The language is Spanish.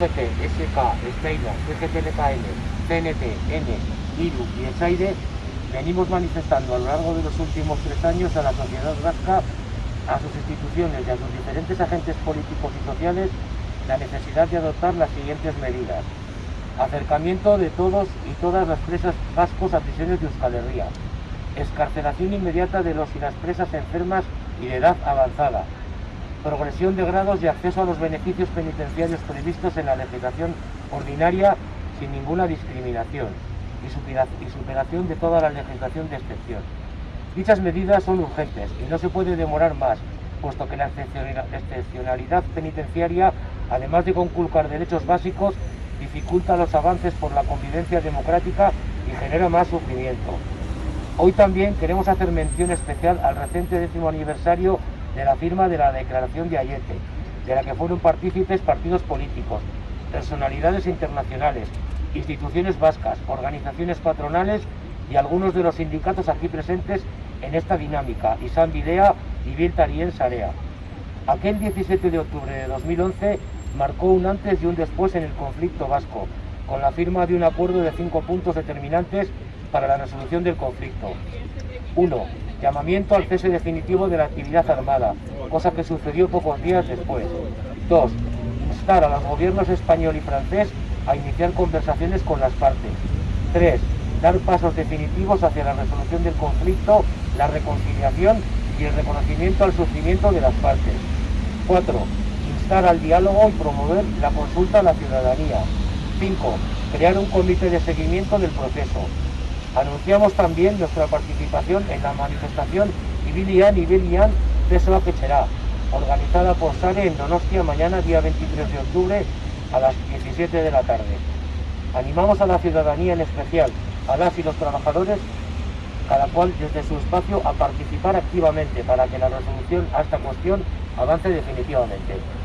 SK, Steiner, CGTLKN, CNT, N, IRU y ESAIDE venimos manifestando a lo largo de los últimos tres años a la sociedad vasca, a sus instituciones y a sus diferentes agentes políticos y sociales la necesidad de adoptar las siguientes medidas. Acercamiento de todos y todas las presas vascos a prisiones de Euskal Herria. Escarcelación inmediata de los y las presas enfermas y de edad avanzada. Progresión de grados y acceso a los beneficios penitenciarios previstos en la legislación ordinaria sin ninguna discriminación y superación de toda la legislación de excepción. Dichas medidas son urgentes y no se puede demorar más, puesto que la excepcionalidad penitenciaria, además de conculcar derechos básicos, dificulta los avances por la convivencia democrática y genera más sufrimiento. Hoy también queremos hacer mención especial al reciente décimo aniversario de la firma de la Declaración de Ayete, de la que fueron partícipes partidos políticos, personalidades internacionales, instituciones vascas, organizaciones patronales y algunos de los sindicatos aquí presentes en esta dinámica, Isan Videa y Viltarien Sarea. Aquel 17 de octubre de 2011 marcó un antes y un después en el conflicto vasco, con la firma de un acuerdo de cinco puntos determinantes para la resolución del conflicto. 1. Llamamiento al cese definitivo de la actividad armada, cosa que sucedió pocos días después. 2. Instar a los gobiernos español y francés a iniciar conversaciones con las partes. 3. Dar pasos definitivos hacia la resolución del conflicto, la reconciliación y el reconocimiento al sufrimiento de las partes. 4. Instar al diálogo y promover la consulta a la ciudadanía. 5. Crear un comité de seguimiento del proceso. Anunciamos también nuestra participación en la manifestación Ibilian Ibilian Pesoa Quecherá, organizada por SARE en Donostia mañana día 23 de octubre a las 17 de la tarde. Animamos a la ciudadanía en especial, a las y los trabajadores, cada cual desde su espacio, a participar activamente para que la resolución a esta cuestión avance definitivamente.